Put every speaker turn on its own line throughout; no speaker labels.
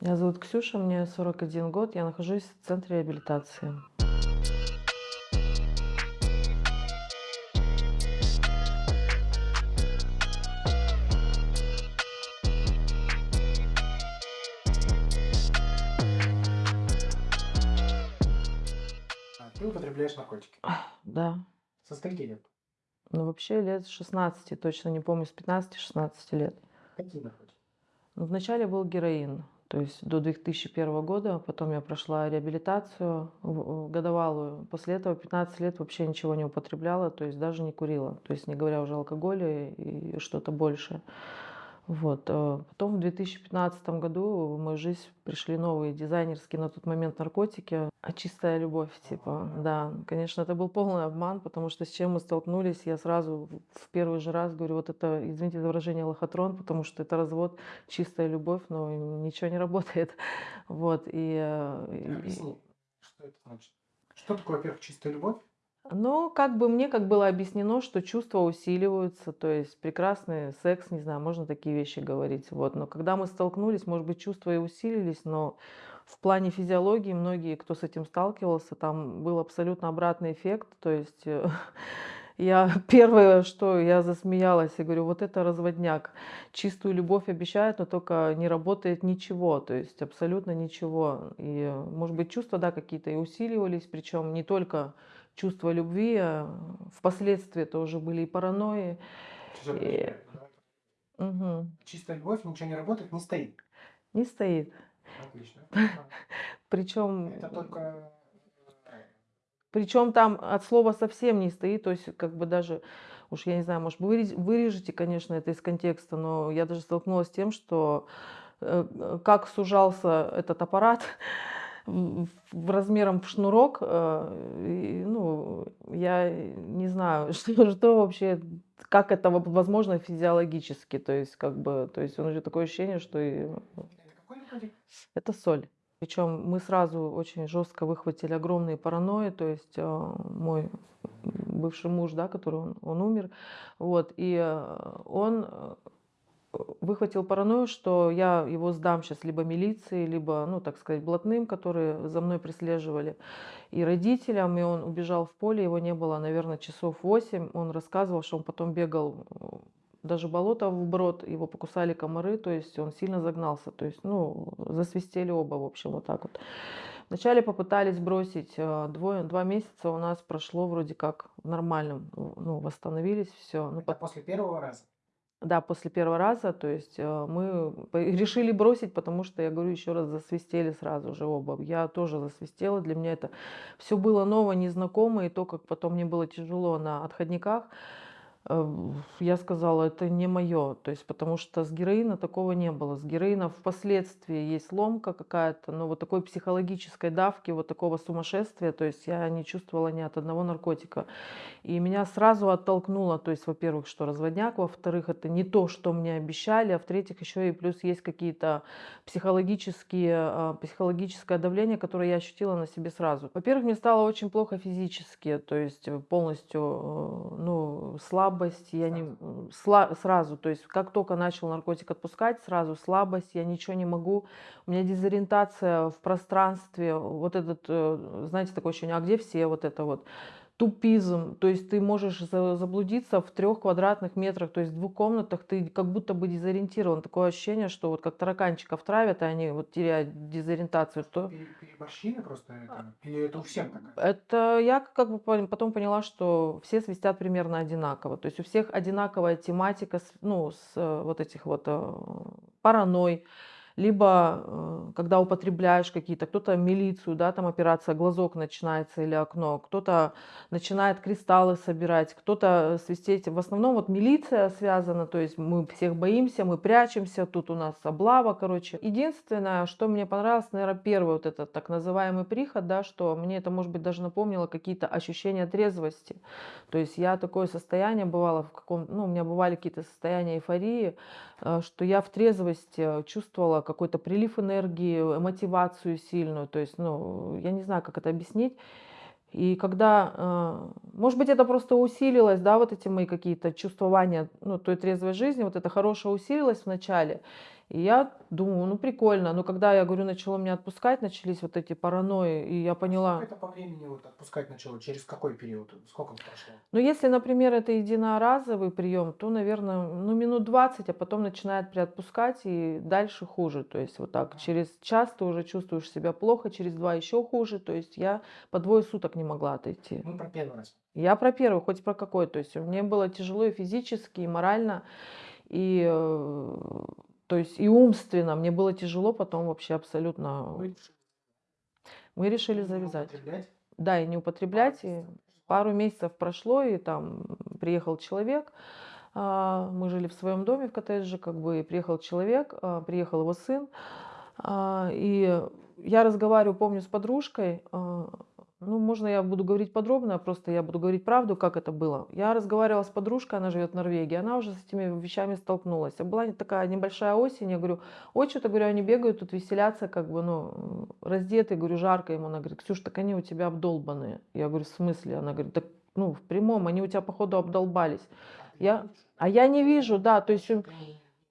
Меня зовут Ксюша, мне 41 год, я нахожусь в центре реабилитации.
А, ты употребляешь наркотики?
Да.
Со скольки лет?
Ну, вообще лет с 16, точно не помню, с 15-16 лет.
Какие наркотики?
Ну, вначале был героин, то есть до 2001 года, потом я прошла реабилитацию годовалую. После этого 15 лет вообще ничего не употребляла, то есть даже не курила, то есть не говоря уже о алкоголе и что-то большее. Вот. э, Потом в 2015 году в мою жизнь пришли новые дизайнерские на тот момент наркотики. А чистая любовь, типа, да. Конечно, это был полный обман, потому что с чем мы столкнулись, я сразу в первый же раз говорю, вот это, извините за выражение, лохотрон, потому что это развод, чистая любовь, но ничего не работает. Вот. И, э, и-
Объясни, что это значит. Что такое, во-первых, чистая любовь?
Ну, как бы мне как было объяснено, что чувства усиливаются, то есть прекрасный секс, не знаю, можно такие вещи говорить. Вот. Но когда мы столкнулись, может быть, чувства и усилились, но в плане физиологии многие, кто с этим сталкивался, там был абсолютно обратный эффект. То есть э, я первое, что я засмеялась, я говорю, вот это разводняк. Чистую любовь обещают, но только не работает ничего, то есть абсолютно ничего. И, может быть, чувства, да, какие-то и усиливались, причем не только чувство любви, а впоследствии это уже были и паранойи. И-. Мгм.
Чистая любовь, ничего не работает, не стоит.
Не стоит.
Отлично.
Причем,
Это только... э,
причем там от слова совсем не стоит, то есть как бы даже, уж я не знаю, может вырез- вырежете, конечно, это из контекста, но я даже столкнулась с тем, что э, э, как сужался этот аппарат размером в шнурок, э, ну, я не знаю, что, что вообще, как это во- возможно физиологически, то есть как бы, то есть у него такое ощущение, что и?
Это
соль. Причем мы сразу очень жестко выхватили огромные паранойи, то есть э, мой бывший муж, да, который он, он умер, вот, и э, он э, выхватил паранойю, что я его сдам сейчас либо милиции, либо, ну, так сказать, блатным, которые за мной преследовали, и родителям, и он убежал в поле, его не было, наверное, часов 8, он рассказывал, что он потом бегал даже болото вброд, его покусали комары, то есть он сильно загнался, то есть, ну, засвистели оба, в общем, вот так вот. Вначале попытались бросить, э, двое, два месяца у нас прошло вроде как в нормальном, ну, восстановились, все. Ну,
Это после первого раза.
Да, после первого раза, то есть э, мы решили бросить, потому что, я говорю еще раз, засвистели сразу же оба. Я тоже засвистела, для меня это все было ново, незнакомо, и то, как потом мне было тяжело на отходниках, я сказала, это не мое, то есть потому что с героина такого не было. С героина впоследствии есть ломка какая-то, но вот такой психологической давки, вот такого сумасшествия, то есть я не чувствовала ни от одного наркотика. И меня сразу оттолкнуло, то есть, во-первых, что разводняк, во-вторых, это не то, что мне обещали, а в-третьих, еще и плюс есть какие-то психологические, а, психологическое давление, которое я ощутила на себе сразу. Во-первых, мне стало очень плохо физически, то есть э, полностью, э, ну, слабость, я не, сла- сразу, то есть как только начал наркотик отпускать, сразу слабость, я ничего не могу, у меня дезориентация в пространстве, вот этот, э, знаете, такое ощущение, а где все вот это вот, тупизм, то есть ты можешь за- заблудиться в трех квадратных метрах, то есть в двух комнатах ты как будто бы дезориентирован. Такое ощущение, что вот как тараканчиков травят, и они вот теряют дезориентацию. То...
Пере- Переборщили просто это? Или это у всех такая?
Это я как бы потом поняла, что все свистят примерно одинаково. То есть у всех одинаковая тематика, ну, с э, вот этих вот э, паранойй, либо э, когда употребляешь какие-то, кто-то милицию, да, там операция глазок начинается или окно, кто-то начинает кристаллы собирать, кто-то свистеть. В основном вот милиция связана, то есть мы всех боимся, мы прячемся, тут у нас облава, короче. Единственное, что мне понравилось, наверное, первый вот этот так называемый приход, да, что мне это, может быть, даже напомнило какие-то ощущения трезвости. То есть я такое состояние бывало в каком, ну, у меня бывали какие-то состояния эйфории, э, что я в трезвости чувствовала какой-то прилив энергии, э, мотивацию сильную. То есть, ну, я не знаю, как это объяснить. И когда, э, может быть, это просто усилилось, да, вот эти мои какие-то чувствования, ну, той трезвой жизни, вот это хорошее усилилось в начале. И я думаю, ну прикольно. Но когда, я говорю, начало меня отпускать, начались вот эти паранойи, и я
Сколько
поняла,
это по времени вот отпускать начало? Через какой период? Сколько прошло?
ну если, например, это единоразовый прием, то, наверное, ну минут 20, а потом начинает приотпускать, и дальше хуже. То есть вот так,
Ага.
через час ты уже чувствуешь себя плохо, через два еще хуже. То есть я по двое суток не могла отойти.
Мы про первый раз.
Я про первый, хоть про какой. То есть мне было тяжело и физически, и морально, и, э, то есть и умственно. Мне было тяжело потом вообще абсолютно.
Вы решили
Мы решили завязать. Да, и не
Пару
употреблять. И пару месяцев прошло, и там приехал человек. а, Мы жили в своем доме в коттедже, как бы, и приехал человек, а, приехал его сын. а, И я разговариваю, помню, с подружкой. Ну, можно я буду говорить подробно, просто я буду говорить правду, как это было. Я разговаривала с подружкой, она живет в Норвегии, она уже с этими вещами столкнулась. А была такая небольшая осень, я говорю, ой, что-то, говорю, они бегают, тут веселятся, как бы, ну, раздетые, говорю, жарко ему. Она говорит, Ксюш, так они у тебя обдолбанные. Я говорю, в смысле? Она говорит, так, ну, в прямом, они у тебя, походу, обдолбались.
А
Я, а я не вижу, да, то есть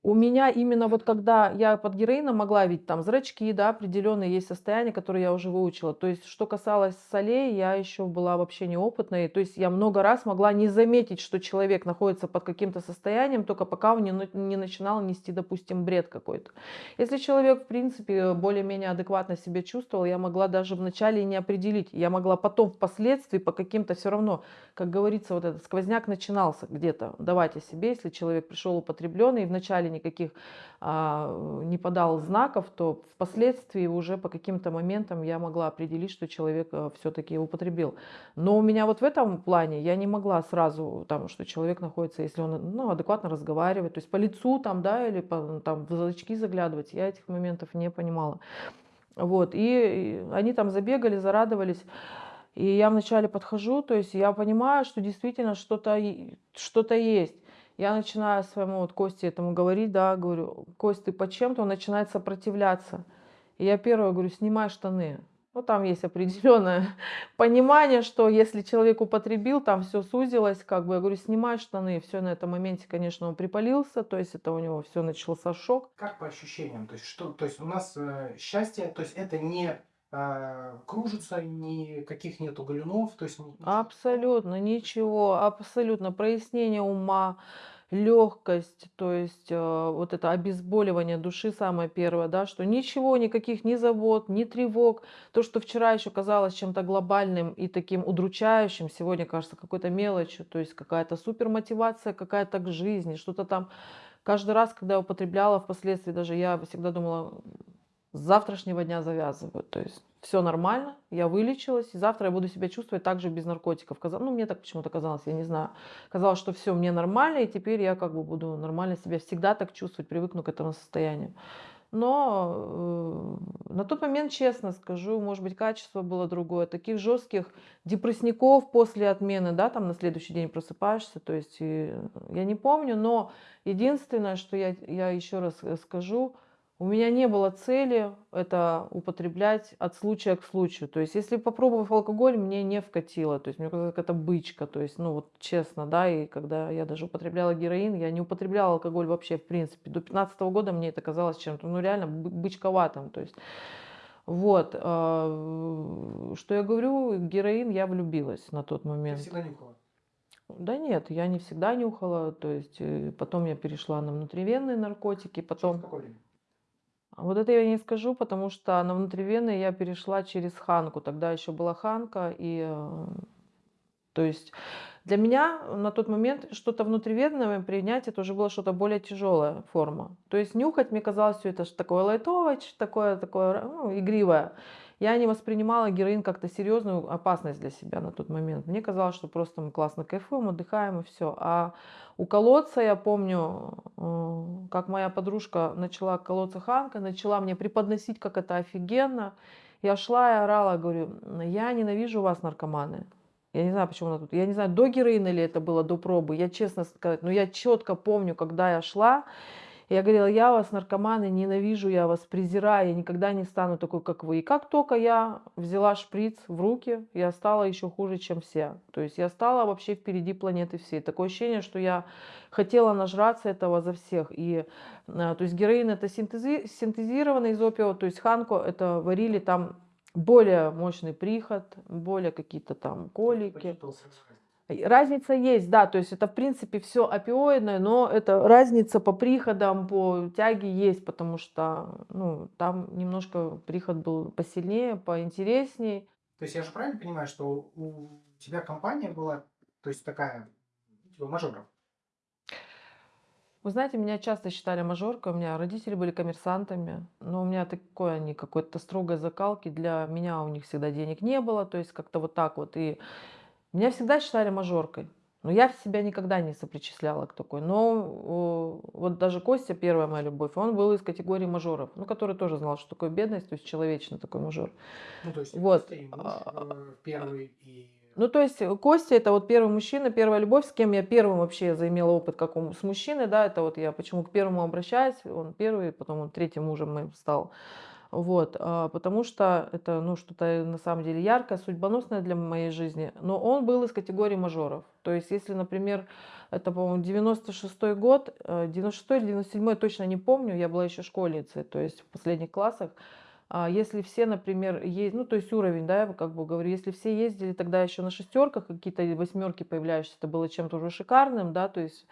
у,
не-
меня именно вот когда я под героином могла видеть там зрачки, да, определенные есть состояния, которые я уже выучила. То есть, что касалось солей, я еще была вообще неопытной. То есть, я много раз могла не заметить, что человек находится под каким-то состоянием, только пока он не, не начинал нести, допустим, бред какой-то. Если человек, в принципе, более-менее адекватно себя чувствовал, я могла даже вначале не определить. Я могла потом, впоследствии, по каким-то все равно, как говорится, вот этот сквозняк начинался где-то давать о себе. Если человек пришел употребленный и вначале никаких а, не подал знаков, то впоследствии уже по каким-то моментам я могла определить, что человек все-таки употребил. Но у меня вот в этом плане я не могла сразу, там, что человек находится, если он ну, адекватно разговаривает, то есть по лицу там, да, или по, там, в зрачки заглядывать, я этих моментов не понимала. Вот, и, они там забегали, зарадовались. И я вначале подхожу, то есть я понимаю, что действительно что-то и- что-то есть. Я начинаю своему вот Косте этому говорить, да, говорю, Кость, ты под чем-то, он начинает сопротивляться. И я первое говорю, снимай штаны. Ну, там есть определенное понимание, что если человек употребил, там все сузилось, как бы, я говорю, снимай штаны. Все на этом моменте, конечно, он припалился, то есть это у него все начался шок.
Как по ощущениям? То есть, что, то есть у нас э, счастье, то есть это не кружится, никаких нету галюнов, то есть.
Абсолютно ничего, абсолютно прояснение ума, легкость, то есть э, вот это обезболивание души самое первое, да, что ничего, никаких ни забот, ни тревог, то, что вчера еще казалось чем-то глобальным и таким удручающим, сегодня кажется какой-то мелочью, то есть какая-то супермотивация какая-то к жизни, что-то там. Каждый раз, когда я употребляла, впоследствии даже я всегда думала, с завтрашнего дня завязываю. То есть все нормально, я вылечилась, и завтра я буду себя чувствовать так же без наркотиков. Каза- Ну, мне так почему-то казалось, я не знаю. Казалось, что все, мне нормально, и теперь я как бы буду нормально себя всегда так чувствовать, привыкну к этому состоянию. Но э, на тот момент, честно скажу, может быть, качество было другое. Таких жестких депрессников после отмены, да, там на следующий день просыпаешься, то есть и я не помню, но единственное, что я, я еще раз э, скажу, у меня не было цели это употреблять от случая к случаю. То есть, если попробовав алкоголь, мне не вкатило. То есть, мне казалось, какая-то бычка. То есть, ну вот честно, да, и когда я даже употребляла героин, я не употребляла алкоголь вообще, в принципе. До 15 года мне это казалось чем-то, ну реально бы- бычковатым. То есть, вот. а, Что я говорю, героин я влюбилась на тот
Ты
момент.
всегда нюхала.
Да нет, я не всегда нюхала, то есть э, потом я перешла на внутривенные наркотики,
Через
потом...
какое время?
А Вот это я не скажу, потому что на внутривенные я перешла через Ханку. Тогда еще была Ханка, и э, то есть для меня на тот момент что-то внутривенное принять это уже было что-то более тяжелая форма. То есть нюхать мне казалось все это такое лайтовое, такое такое ну, игривое. Я не воспринимала героин как-то серьезную опасность для себя на тот момент. Мне казалось, что просто мы классно кайфуем, отдыхаем и все. А у колодца я помню, э, как моя подружка начала колоться Ханка, начала мне преподносить, как это офигенно. Я шла и орала, говорю, я ненавижу вас, наркоманы. Я не знаю, почему она тут. Я не знаю, до героина ли это было, до пробы. Я честно сказать, но я четко помню, когда я шла, Я говорила: "Я вас, наркоманы, ненавижу, я вас презираю, я никогда не стану такой, как вы". И как тока я взяла шприц в руки, я стала еще хуже, чем все. То есть я стала вообще впереди планеты всей. Такое ощущение, что я хотела нажраться этого за всех. И, а, то есть героин- это синтези синтезированный из опиума, то есть ханку- это варили там более мощный приход, более какие-то там колики. Разница есть, да, то есть это в принципе все опиоидное, но это разница по приходам, по тяге есть, потому что, ну, там немножко приход был посильнее, поинтересней.
То есть я же правильно понимаю, что у тебя компания была, то есть такая, типа мажоров?
Вы знаете, меня часто считали мажоркой, у меня родители были коммерсантами, но у меня такой они какой-то строгой закалки, для меня у них всегда денег не было, то есть как-то вот так вот. И меня всегда считали мажоркой, но я себя никогда не сопричисляла к такой. Но вот даже Костя, первая моя любовь, он был из категории мажоров, ну, который тоже знал, что такое бедность, то есть человечный такой мажор.
Ну, то есть
Вот.
Муж
а,
первый, и...
Ну, то есть Костя это вот первый мужчина, первая любовь, с кем я первым вообще заимела опыт, как он- с мужчиной, да, это вот я почему к первому обращаюсь, он первый, потом он третьим мужем моим стал. Вот, а, потому что это, ну, что-то на самом деле яркое, судьбоносное для моей жизни. Но он был из категории мажоров. То есть, если, например, это, по-моему, 96 год, э, 96 или 97 точно не помню, я была еще школьницей, то есть в последних классах. А Если все, например, есть, ну, то есть уровень, да, я как бы говорю, если все ездили тогда еще на шестерках, какие-то восьмерки появляющиеся, это было чем-то уже шикарным, да, то есть,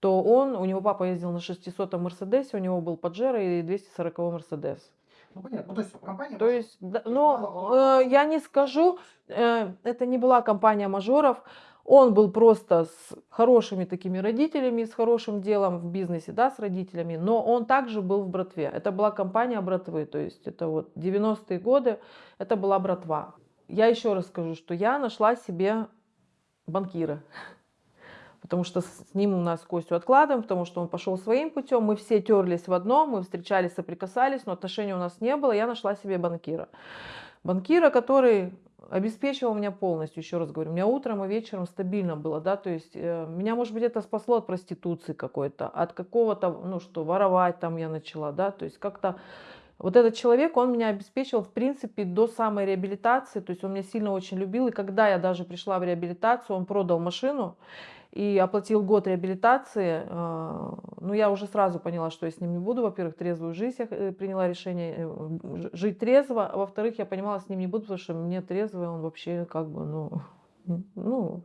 то он, у него папа ездил на 600 Мерседесе, у него был Паджеро и 240 Мерседес.
Ну, понятно. Ну, то есть компания
То есть, да,
было...
э, я не скажу, э, это не была компания мажоров. Он был просто с хорошими такими родителями, с хорошим делом в бизнесе, да, с родителями, но он также был в братве. Это была компания братвы, то есть это вот 90-е годы, это была братва. Я еще раз скажу, что я нашла себе банкира, потому что с ним у нас Костю откладываем, потому что он пошел своим путем, мы все терлись в одном, мы встречались, соприкасались, но отношений у нас не было, я нашла себе банкира. Банкира, который обеспечивал меня полностью, еще раз говорю, у меня утром и вечером стабильно было, да, то есть э, меня, может быть, это спасло от проституции какой-то, от какого-то, ну что, воровать там я начала, да, то есть как-то вот этот человек, он меня обеспечивал, в принципе, до самой реабилитации, то есть он меня сильно очень любил, и когда я даже пришла в реабилитацию, он продал машину, и оплатил год реабилитации. э, Ну, я уже сразу поняла, что я с ним не буду. Во-первых, трезвую жизнь я э, приняла решение э, жить трезво. А во-вторых, я понимала, с ним не буду, потому что мне трезвый он вообще как бы, ну, ну,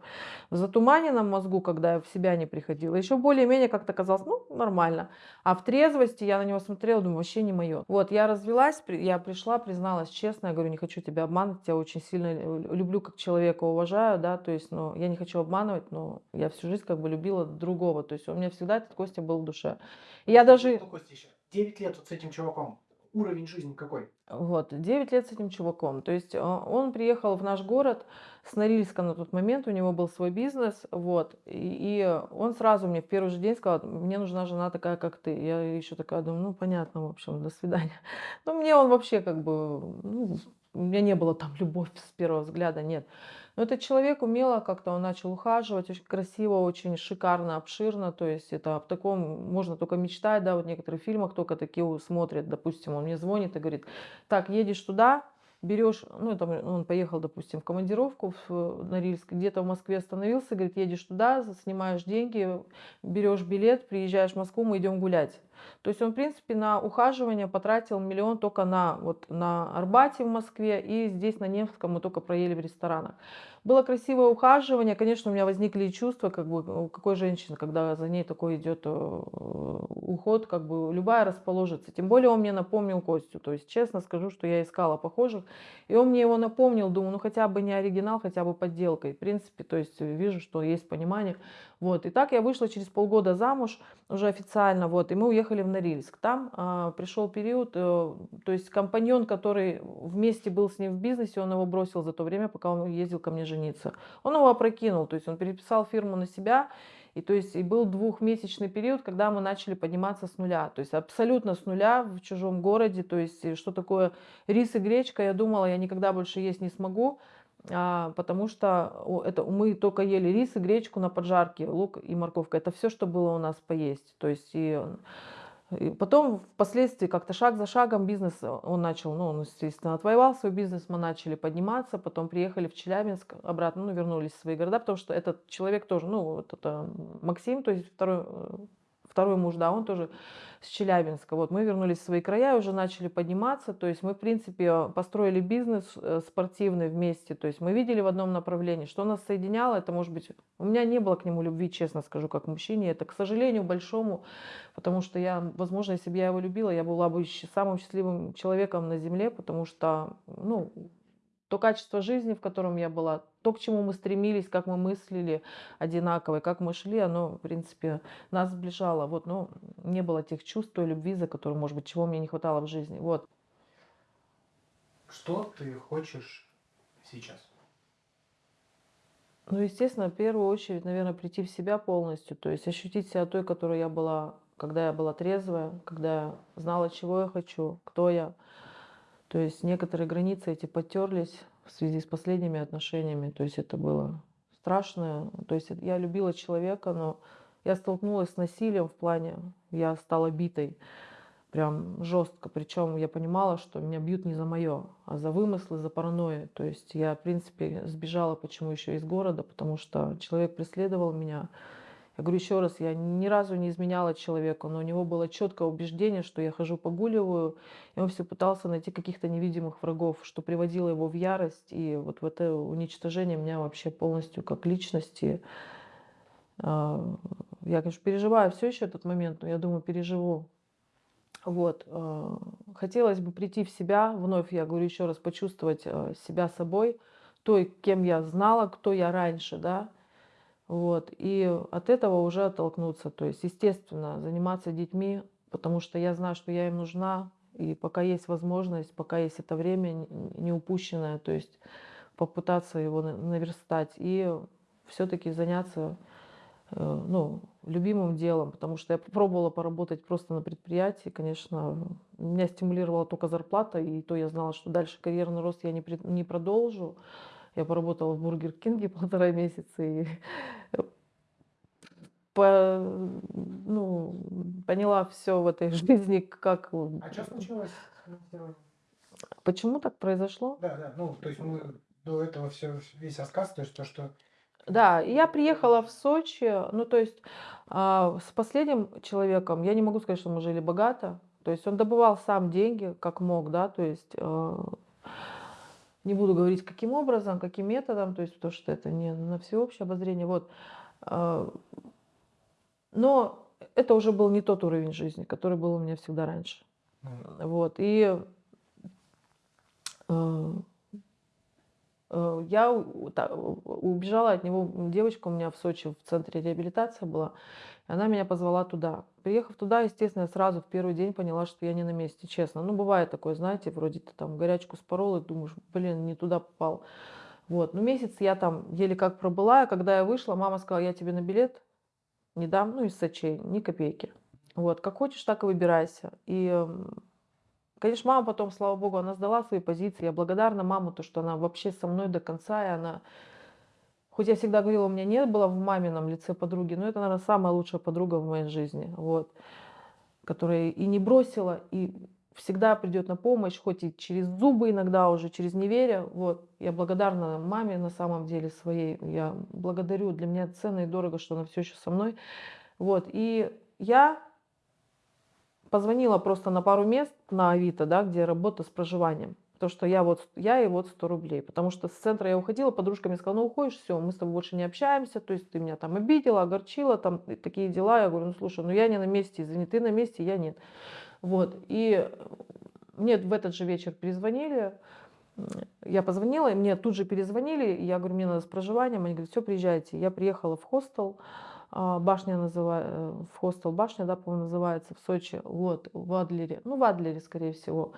в затуманенном мозгу, когда я в себя не приходила. Еще более-менее как-то казалось, ну, нормально. А в трезвости я на него смотрела, думаю, вообще не мое. Вот, я развелась, я пришла, призналась честно, я говорю, не хочу тебя обманывать, тебя очень сильно лю- люблю как человека, уважаю, да, то есть, ну, я не хочу обманывать, но я всю жизнь как бы любила другого, то есть у меня всегда этот Костя был в душе. И я даже,
Костя, еще 9 лет вот с этим чуваком. Уровень жизни какой?
вот, 9 лет с этим чуваком, то есть а, он приехал в наш город с Норильска на тот момент, у него был свой бизнес, вот, и, и он сразу мне в первый же день сказал, мне нужна жена такая, как ты. Я еще такая думаю, ну, понятно, в общем, до свидания. Ну, мне он вообще как бы, ну, у меня не было там любовь с первого взгляда, нет. Но этот человек умело как-то он начал ухаживать, очень красиво, очень шикарно, обширно, то есть это об таком можно только мечтать, да, вот в некоторых фильмах только такие смотрят, допустим, он мне звонит и говорит, так, едешь туда, берешь, ну, там, он поехал, допустим, в командировку в э, Норильск, где-то в Москве остановился, говорит, едешь туда, снимаешь деньги, берешь билет, приезжаешь в Москву, мы идем гулять. То есть он, в принципе, на ухаживание потратил миллион только на, вот, на Арбате в Москве и здесь на Невском мы только проели в ресторанах. Было красивое ухаживание, конечно, у меня возникли и чувства, как бы какой женщины, когда за ней такой идет э, уход, как бы любая расположится. Тем более он мне напомнил Костю, то есть честно скажу, что я искала похожих, и он мне его напомнил, думаю, ну хотя бы не оригинал, хотя бы подделкой. В принципе, то есть вижу, что есть понимание. Вот. И так я вышла через полгода замуж уже официально, вот, и мы уехали в Норильск. Там а, пришел период, э, то есть компаньон, который вместе был с ним в бизнесе, он его бросил за то время, пока он ездил ко мне жениться. Он его опрокинул, то есть он переписал фирму на себя, и то есть и был двухмесячный период, когда мы начали подниматься с нуля, то есть абсолютно с нуля в чужом городе, то есть и что такое рис и гречка, я думала, я никогда больше есть не смогу, а, потому что это мы только ели рис и гречку на поджарке, лук и морковка. Это все, что было у нас поесть. То есть и И потом впоследствии как-то шаг за шагом бизнес э, он начал, ну, он, естественно, отвоевал свой бизнес, мы начали подниматься, потом приехали в Челябинск обратно, ну, вернулись в свои города, потому что этот человек тоже, ну, вот это Максим, то есть второй, э, второй муж, да, он тоже с Челябинска. Вот мы вернулись в свои края, уже начали подниматься, то есть мы, в принципе, построили бизнес э, спортивный вместе, то есть мы видели в одном направлении, что нас соединяло, это, может быть, у меня не было к нему любви, честно скажу, как мужчине, это, к сожалению, большому, потому что я, возможно, если бы я его любила, я была бы самым счастливым человеком на земле, потому что, ну, то качество жизни, в котором я была, то, к чему мы стремились, как мы мыслили одинаково, как мы шли, оно, в принципе, нас сближало. Вот, но не было тех чувств, той любви, за которую, может быть, чего мне не хватало в жизни. Вот.
Что ты хочешь сейчас?
Ну, естественно, в первую очередь, наверное, прийти в себя полностью, то есть ощутить себя той, которой я была, когда я была трезвая, когда я знала, чего я хочу, кто я, то есть некоторые границы эти потерлись в связи с последними отношениями. То есть это было страшно. То есть я любила человека, но я столкнулась с насилием в плане, я стала битой прям жестко. Причем я понимала, что меня бьют не за мое, а за вымыслы, за паранойю. То есть я, в принципе, сбежала, почему еще из города, потому что человек преследовал меня. Я говорю еще раз, я ни разу не изменяла человеку, но у него было четкое убеждение, что я хожу погуливаю, и он все пытался найти каких-то невидимых врагов, что приводило его в ярость, и вот в это уничтожение меня вообще полностью как личности. А, я, конечно, переживаю все еще этот момент, но я думаю, переживу. Вот. А, хотелось бы прийти в себя, вновь, я говорю еще раз, почувствовать а, себя собой, той, кем я знала, кто я раньше, да, вот. И от этого уже оттолкнуться. То есть, естественно, заниматься детьми, потому что я знаю, что я им нужна. И пока есть возможность, пока есть это время не упущенное, то есть попытаться его наверстать и все-таки заняться э, ну, любимым делом, потому что я попробовала поработать просто на предприятии, конечно, меня стимулировала только зарплата, и то я знала, что дальше карьерный рост я не продолжу. Я поработала в Бургер Кинге полтора месяца и по, ну, поняла все в этой жизни, как...
А что случилось?
Почему так произошло?
Да, да, ну, то есть мы до этого все, весь рассказ, то есть то, что...
Да, я приехала в Сочи, ну, то есть а, с последним человеком, я не могу сказать, что мы жили богато, то есть он добывал сам деньги, как мог, да, то есть а, не буду говорить, каким образом, каким методом, то есть потому что это не на всеобщее обозрение. Вот. А, но это уже был не тот уровень жизни, который был у меня всегда раньше. Mm. Вот. И э, э, я убежала от него, девочка у меня в Сочи в центре реабилитации была, она меня позвала туда. Приехав туда, естественно, я сразу в первый день поняла, что я не на месте, честно. Ну, бывает такое, знаете, вроде ты там горячку спорол и думаешь, блин, не туда попал. Вот, ну месяц я там еле как пробыла, и когда я вышла, мама сказала, я тебе на билет не дам, ну, из Сочей, ни копейки. Вот, как хочешь, так и выбирайся. И, конечно, мама потом, слава богу, она сдала свои позиции. Я благодарна маму, то, что она вообще со мной до конца, и она Хоть я всегда говорила, у меня не было в мамином лице подруги, но это, наверное, самая лучшая подруга в моей жизни, вот, которая и не бросила, и всегда придет на помощь, хоть и через зубы иногда уже, через неверие. Вот. Я благодарна маме на самом деле своей. Я благодарю. Для меня ценно и дорого, что она все еще со мной. Вот. И я позвонила просто на пару мест на Авито, да, где работа с проживанием то, что я вот, я и вот 100 рублей. Потому что с центра я уходила, подружка мне сказала, ну уходишь, все, мы с тобой больше не общаемся, то есть ты меня там обидела, огорчила, там такие дела. Я говорю, ну слушай, ну я не на месте, извини, ты на месте, я нет. Вот, и мне в этот же вечер перезвонили, я позвонила, и мне тут же перезвонили, я говорю, мне надо с проживанием, они говорят, все, приезжайте. Я приехала в хостел, а, башня называется, э, в хостел башня, да, по-моему, называется, в Сочи, вот, в Адлере, ну, в Адлере, скорее всего.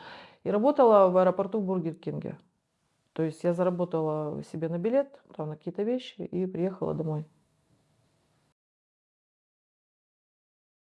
И работала в аэропорту Бургер Кинге. То есть я заработала себе на билет, там на какие-то вещи и приехала домой.